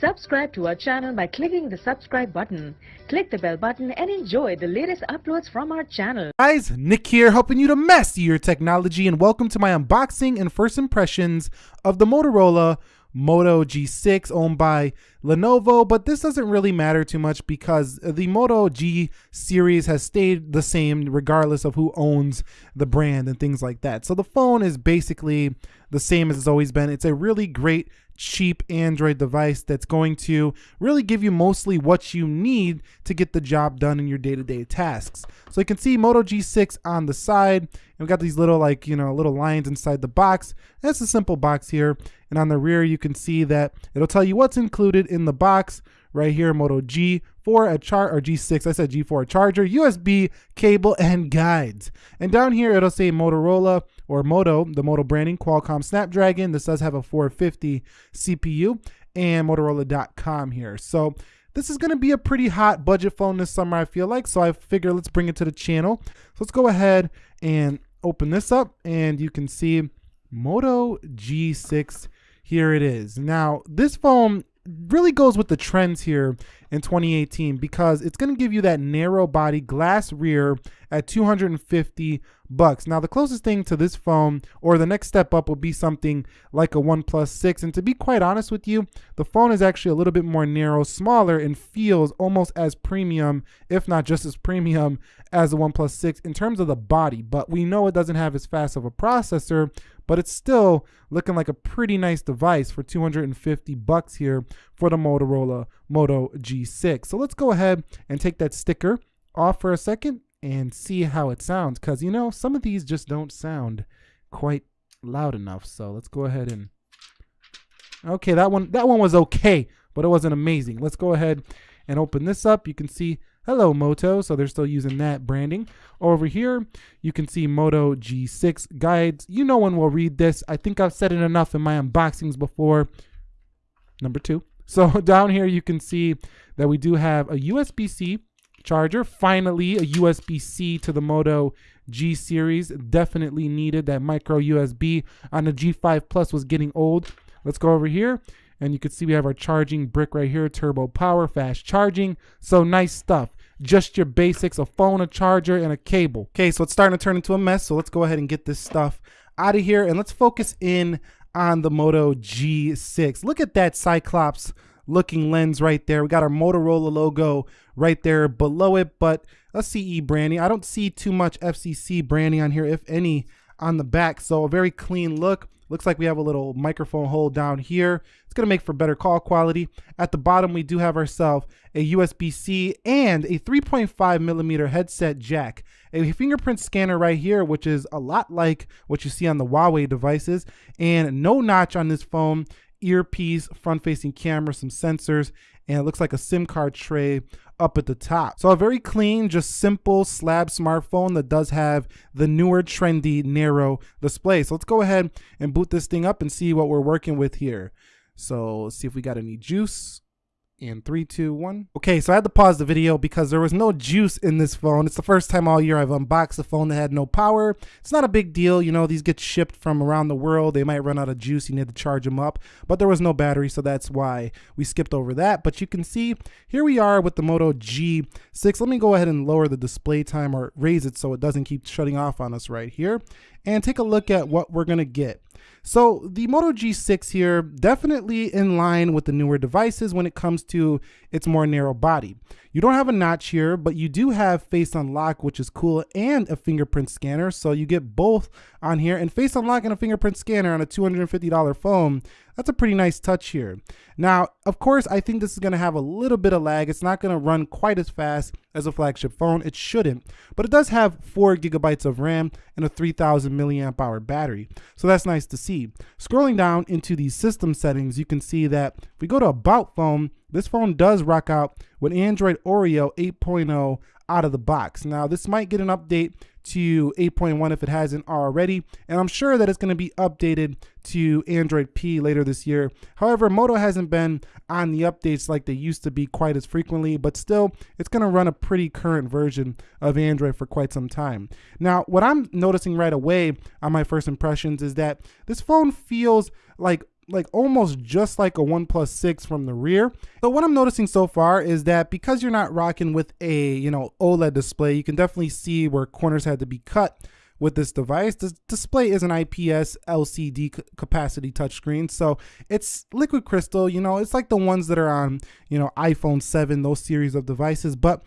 Subscribe to our channel by clicking the subscribe button. Click the bell button and enjoy the latest uploads from our channel. Guys, Nick here helping you to master your technology and welcome to my unboxing and first impressions of the Motorola Moto G6 owned by Lenovo, but this doesn't really matter too much because the Moto G series has stayed the same regardless of who owns the brand and things like that. So the phone is basically the same as it's always been. It's a really great cheap Android device that's going to really give you mostly what you need to get the job done in your day-to-day -day tasks. So you can see Moto G6 on the side, and we've got these little like, you know, little lines inside the box. That's a simple box here. And on the rear, you can see that it'll tell you what's included in the box right here, Moto G4, a chart or G6, I said G4, a charger, USB cable, and guides. And down here, it'll say Motorola or Moto, the Moto branding, Qualcomm Snapdragon. This does have a 450 CPU and Motorola.com here. So this is going to be a pretty hot budget phone this summer, I feel like. So I figure let's bring it to the channel. So let's go ahead and open this up and you can see Moto G6 here it is. Now, this phone really goes with the trends here in 2018 because it's going to give you that narrow body glass rear at 250 bucks. Now the closest thing to this phone or the next step up will be something like a OnePlus 6 and to be quite honest with you, the phone is actually a little bit more narrow, smaller and feels almost as premium if not just as premium as the OnePlus 6 in terms of the body, but we know it doesn't have as fast of a processor, but it's still looking like a pretty nice device for 250 bucks here for the Motorola Moto G6. So let's go ahead and take that sticker off for a second and see how it sounds because you know some of these just don't sound quite loud enough so let's go ahead and okay that one that one was okay but it wasn't amazing. Let's go ahead and open this up. You can see hello moto. So they're still using that branding. Over here you can see moto g6 guides. You no one will read this. I think i've said it enough in my unboxings before. Number two. So down here you can see that we do have a usb-c charger. Finally, a USB-C to the Moto G series. Definitely needed. That micro USB on the G5 Plus was getting old. Let's go over here. And you can see we have our charging brick right here, turbo power, fast charging. So nice stuff. Just your basics, a phone, a charger, and a cable. Okay, so it's starting to turn into a mess. So let's go ahead and get this stuff out of here. And let's focus in on the Moto G6. Look at that Cyclops looking lens right there. We got our Motorola logo right there below it, but a CE branding. I don't see too much FCC branding on here, if any, on the back. So a very clean look. Looks like we have a little microphone hole down here. It's gonna make for better call quality. At the bottom, we do have ourselves a USB-C and a 3.5 millimeter headset jack. A fingerprint scanner right here, which is a lot like what you see on the Huawei devices, and no notch on this phone earpiece, front facing camera, some sensors, and it looks like a SIM card tray up at the top. So a very clean, just simple slab smartphone that does have the newer trendy narrow display. So let's go ahead and boot this thing up and see what we're working with here. So let's see if we got any juice in three, two, one. Okay, so I had to pause the video because there was no juice in this phone. It's the first time all year I've unboxed a phone that had no power. It's not a big deal. You know, these get shipped from around the world. They might run out of juice. You need to charge them up, but there was no battery. So that's why we skipped over that. But you can see here we are with the Moto G6. Let me go ahead and lower the display time or raise it so it doesn't keep shutting off on us right here and take a look at what we're to get. So the Moto G6 here, definitely in line with the newer devices when it comes to its more narrow body. You don't have a notch here, but you do have face unlock, which is cool, and a fingerprint scanner. So you get both on here and face unlock and a fingerprint scanner on a $250 phone. That's a pretty nice touch here. Now, of course, I think this is gonna have a little bit of lag. It's not gonna run quite as fast as a flagship phone. It shouldn't, but it does have four gigabytes of RAM and a 3000 milliamp hour battery. So that's nice to see. Scrolling down into the system settings, you can see that if we go to about phone, this phone does rock out with Android Oreo 8.0 out of the box. Now, this might get an update to 8.1 if it hasn't already, and I'm sure that it's going to be updated to Android P later this year. However, Moto hasn't been on the updates like they used to be quite as frequently, but still, it's going to run a pretty current version of Android for quite some time. Now, what I'm noticing right away on my first impressions is that this phone feels like like almost just like a OnePlus 6 from the rear. So what I'm noticing so far is that because you're not rocking with a, you know, OLED display, you can definitely see where corners had to be cut with this device. The display is an IPS LCD capacity touchscreen, so it's liquid crystal. You know, it's like the ones that are on, you know, iPhone 7, those series of devices, but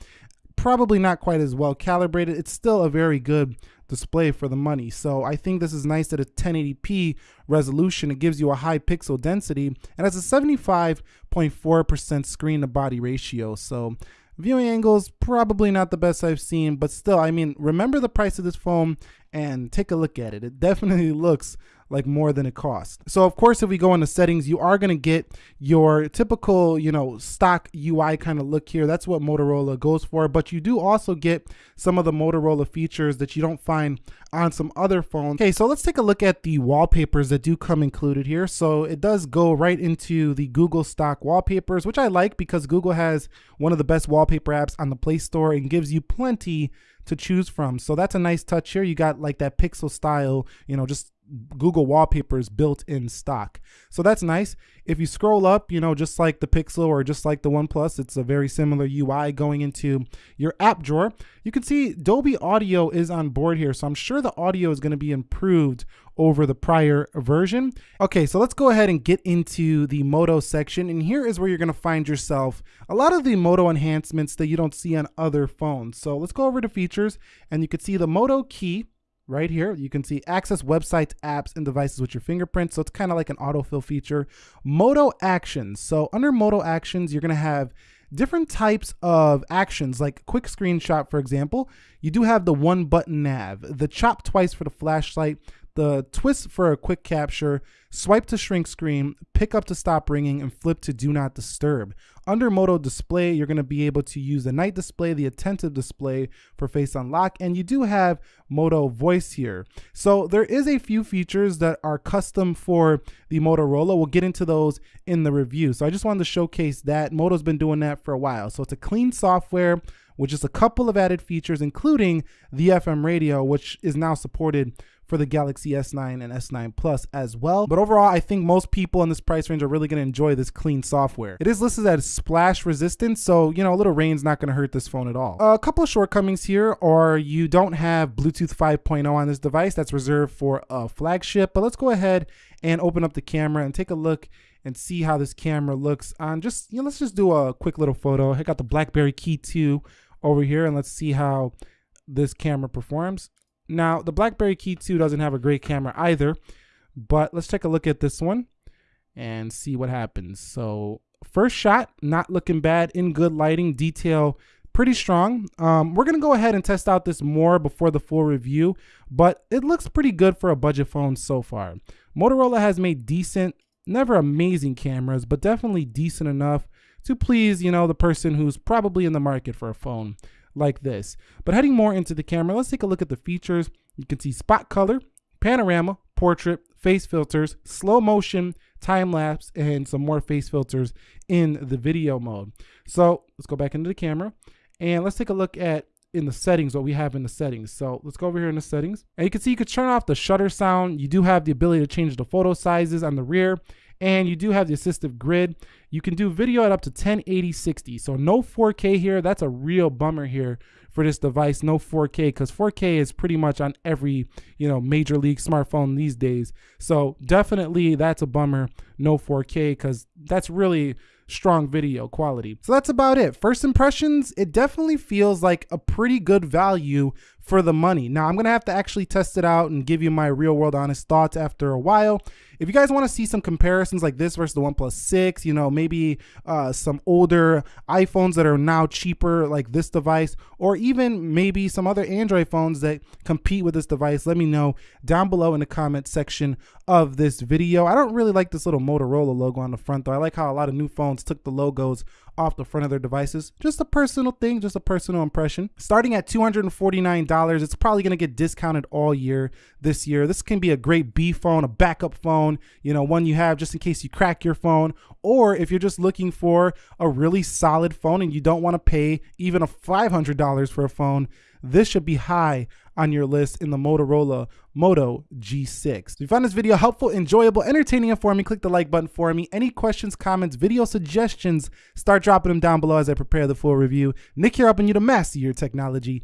probably not quite as well calibrated. It's still a very good display for the money. So I think this is nice at a 1080p resolution. It gives you a high pixel density and has a 75.4% screen to body ratio. So viewing angles probably not the best I've seen, but still, I mean, remember the price of this phone and take a look at it. It definitely looks like more than it costs. So of course, if we go into settings, you are gonna get your typical, you know, stock UI kind of look here. That's what Motorola goes for, but you do also get some of the Motorola features that you don't find on some other phones. Okay, so let's take a look at the wallpapers that do come included here. So it does go right into the Google stock wallpapers, which I like because Google has one of the best wallpaper apps on the Play Store and gives you plenty to choose from. So that's a nice touch here. You got like that pixel style, you know, just Google wallpapers built in stock. So that's nice. If you scroll up, you know, just like the Pixel or just like the OnePlus, it's a very similar UI going into your app drawer. You can see Dolby Audio is on board here. So I'm sure the audio is going to be improved over the prior version. Okay, so let's go ahead and get into the Moto section. And here is where you're going to find yourself a lot of the Moto enhancements that you don't see on other phones. So let's go over to features and you can see the Moto key right here. You can see access websites, apps, and devices with your fingerprint. So it's kind of like an autofill feature. Moto actions. So under Moto actions, you're going to have different types of actions like quick screenshot, for example. You do have the one button nav, the chop twice for the flashlight, the twist for a quick capture, swipe to shrink screen, pick up to stop ringing, and flip to do not disturb. Under Moto display, you're gonna be able to use the night display, the attentive display for face unlock, and you do have Moto voice here. So there is a few features that are custom for the Motorola. We'll get into those in the review. So I just wanted to showcase that. Moto's been doing that for a while. So it's a clean software with just a couple of added features, including the FM radio, which is now supported for the Galaxy S9 and S9 Plus as well. But overall, I think most people in this price range are really going to enjoy this clean software. It is listed as splash resistant, so you know, a little rain's not going to hurt this phone at all. A couple of shortcomings here are you don't have Bluetooth 5.0 on this device. That's reserved for a flagship. But let's go ahead and open up the camera and take a look and see how this camera looks on just, you know, let's just do a quick little photo. I got the BlackBerry Key 2 over here and let's see how this camera performs. Now, the BlackBerry Key 2 doesn't have a great camera either, but let's take a look at this one and see what happens. So first shot, not looking bad, in good lighting, detail pretty strong. Um, we're going to go ahead and test out this more before the full review, but it looks pretty good for a budget phone so far. Motorola has made decent, never amazing cameras, but definitely decent enough to please, you know, the person who's probably in the market for a phone like this. But heading more into the camera, let's take a look at the features. You can see spot color, panorama, portrait, face filters, slow motion, time lapse, and some more face filters in the video mode. So let's go back into the camera and let's take a look at in the settings what we have in the settings. So let's go over here in the settings and you can see you could turn off the shutter sound. You do have the ability to change the photo sizes on the rear and you do have the assistive grid. You can do video at up to 1080 60. So no 4K here. That's a real bummer here for this device. No 4K because 4K is pretty much on every, you know, major league smartphone these days. So definitely that's a bummer. No 4K because that's really strong video quality. So that's about it. First impressions, it definitely feels like a pretty good value for the money. Now I'm gonna have to actually test it out and give you my real world honest thoughts after a while. If you guys wanna see some comparisons like this versus the OnePlus 6, you know, maybe uh, some older iPhones that are now cheaper like this device, or even maybe some other Android phones that compete with this device, let me know down below in the comment section of this video. I don't really like this little Motorola logo on the front though. I like how a lot of new phones took the logos off the front of their devices. Just a personal thing, just a personal impression. Starting at $249 $99. It's probably going to get discounted all year this year. This can be a great B phone, a backup phone, you know, one you have just in case you crack your phone. Or if you're just looking for a really solid phone and you don't want to pay even a $500 for a phone, this should be high on your list in the Motorola Moto G6. If you found this video helpful, enjoyable, entertaining, for me, click the like button for me. Any questions, comments, video suggestions, start dropping them down below as I prepare the full review. Nick here helping you to master your technology.